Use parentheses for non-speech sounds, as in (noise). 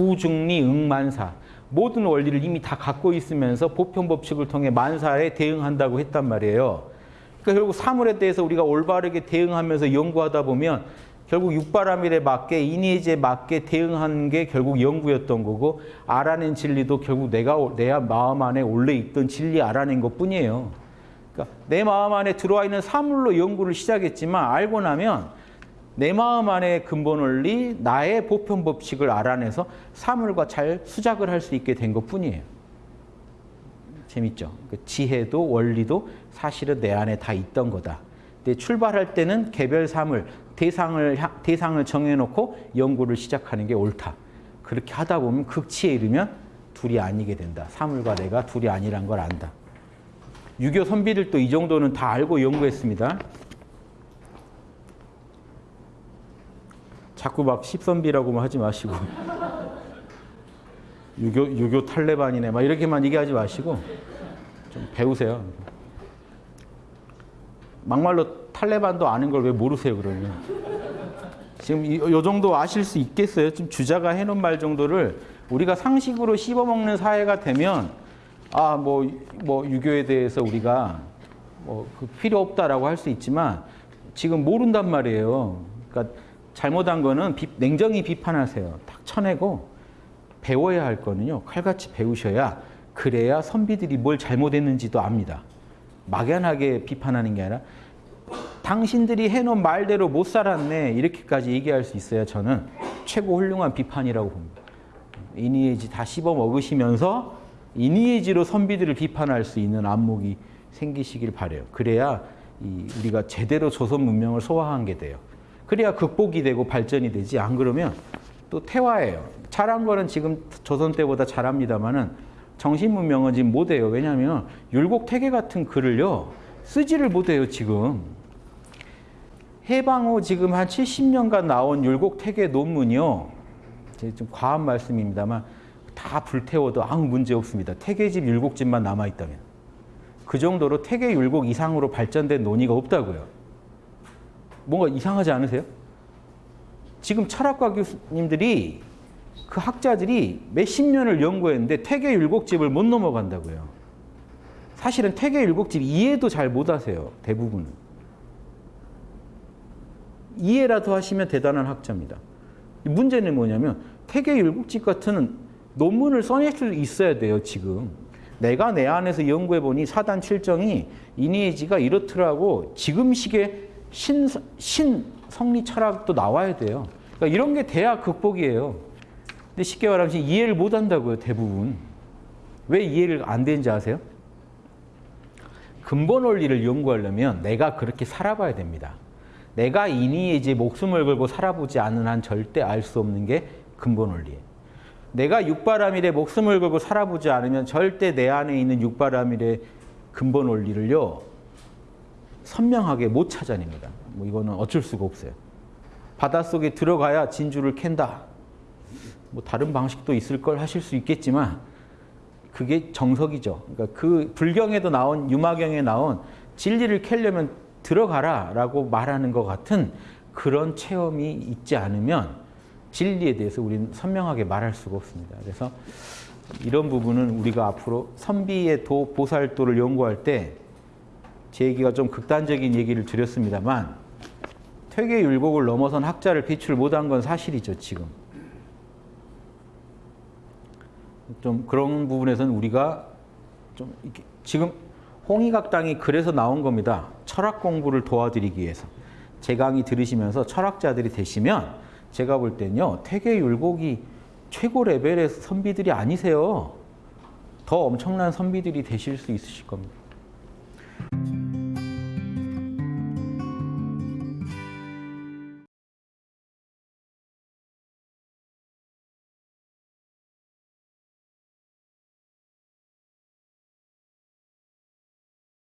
구중리 응만사 모든 원리를 이미 다 갖고 있으면서 보편 법칙을 통해 만사에 대응한다고 했단 말이에요. 그러니까 결국 사물에 대해서 우리가 올바르게 대응하면서 연구하다 보면 결국 육바라밀에 맞게 이니에지에 맞게 대응하는 게 결국 연구였던 거고 알아낸 진리도 결국 내가 내 마음 안에 원래 있던 진리 알아낸 것뿐이에요. 그러니까 내 마음 안에 들어와 있는 사물로 연구를 시작했지만 알고 나면 내 마음 안에 근본 원리, 나의 보편 법칙을 알아내서 사물과 잘 수작을 할 수 있게 된 것뿐이에요. 재밌죠? 그 지혜도 원리도 사실은 내 안에 다 있던 거다. 근데 출발할 때는 개별 사물, 대상을 대상을 정해놓고 연구를 시작하는 게 옳다. 그렇게 하다 보면 극치에 이르면 둘이 아니게 된다. 사물과 내가 둘이 아니란 걸 안다. 유교 선비들도 이 정도는 다 알고 연구했습니다. 자꾸 막 십선비라고만 하지 마시고 (laughs) 유교 유교 탈레반이네 막 이렇게만 얘기하지 마시고 좀 배우세요. 막말로 탈레반도 아는 걸 왜 모르세요 그러면? 지금 이, 요 정도 아실 수 있겠어요? 지금 주자가 해놓은 말 정도를 우리가 상식으로 씹어먹는 사회가 되면 아 뭐 뭐 유교에 대해서 우리가 뭐 그 필요 없다라고 할 수 있지만 지금 모른단 말이에요. 그러니까 잘못한 거는 비, 냉정히 비판하세요. 딱 쳐내고 배워야 할 거는요. 칼같이 배우셔야 그래야 선비들이 뭘 잘못했는지도 압니다. 막연하게 비판하는 게 아니라 당신들이 해놓은 말대로 못 살았네 이렇게까지 얘기할 수 있어야 저는 최고 훌륭한 비판이라고 봅니다. 이니에지 다 씹어 먹으시면서 이니에지로 선비들을 비판할 수 있는 안목이 생기시길 바래요. 그래야 우리가 제대로 조선 문명을 소화한 게 돼요. 그래야 극복이 되고 발전이 되지 안 그러면 또 태화예요. 잘한 거는 지금 조선 때보다 잘합니다만은 정신 문명은 지금 못해요. 왜냐하면 율곡태계 같은 글을요 쓰지를 못해요 지금. 해방 후 지금 한 70년간 나온 율곡태계 논문이요. 좀 과한 말씀입니다만 다 불태워도 아무 문제 없습니다. 태계집 율곡집만 남아있다면. 그 정도로 태계 율곡 이상으로 발전된 논의가 없다고요. 뭔가 이상하지 않으세요? 지금 철학과 교수님들이 그 학자들이 몇십 년을 연구했는데 태계 율곡집을 못 넘어간다고요. 사실은 태계 율곡집 이해도 잘 못 하세요. 대부분은. 이해라도 하시면 대단한 학자입니다. 문제는 뭐냐면 태계 율곡집 같은 논문을 써낼 수 있어야 돼요. 지금. 내가 내 안에서 연구해보니 사단 칠정이 이니에지가 이렇더라고 지금 시기에 신, 신 성리 철학도 나와야 돼요. 그러니까 이런 게 돼야 극복이에요. 근데 쉽게 말하면 이해를 못 한다고요, 대부분. 왜 이해를 안 되는지 아세요? 근본 원리를 연구하려면 내가 그렇게 살아봐야 됩니다. 내가 이니에지 목숨을 걸고 살아보지 않은 한 절대 알 수 없는 게 근본 원리예요. 내가 육바라밀에 목숨을 걸고 살아보지 않으면 절대 내 안에 있는 육바라밀의 근본 원리를요. 선명하게 못 찾아냅니다. 뭐 이거는 어쩔 수가 없어요. 바닷속에 들어가야 진주를 캔다. 뭐 다른 방식도 있을 걸 하실 수 있겠지만 그게 정석이죠. 그러니까 그 불경에도 나온 유마경에 나온 진리를 캐려면 들어가라 라고 말하는 것 같은 그런 체험이 있지 않으면 진리에 대해서 우리는 선명하게 말할 수가 없습니다. 그래서 이런 부분은 우리가 앞으로 선비의 도 보살도를 연구할 때 제 얘기가 좀 극단적인 얘기를 드렸습니다만 퇴계 율곡을 넘어선 학자를 배출 못한 건 사실이죠 지금. 좀 그런 부분에서는 우리가 좀 지금 홍익학당이 그래서 나온 겁니다. 철학 공부를 도와드리기 위해서. 제 강의 들으시면서 철학자들이 되시면 제가 볼 때는요. 퇴계 율곡이 최고 레벨의 선비들이 아니세요. 더 엄청난 선비들이 되실 수 있으실 겁니다.